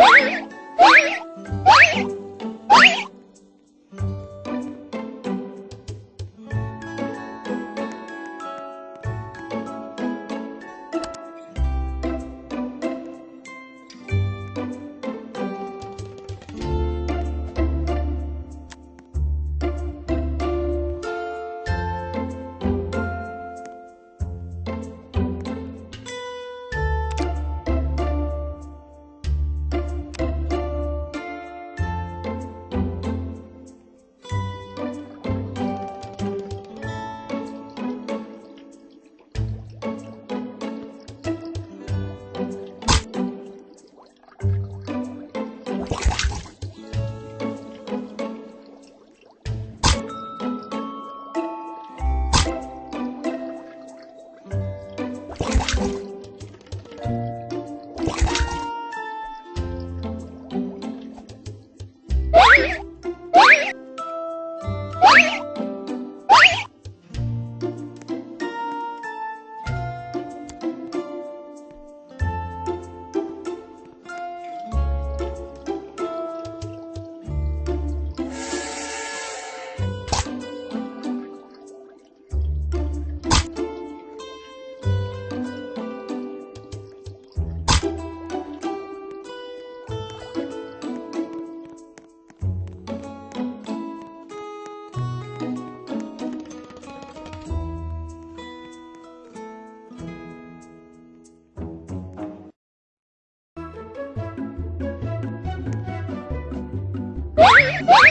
What? What?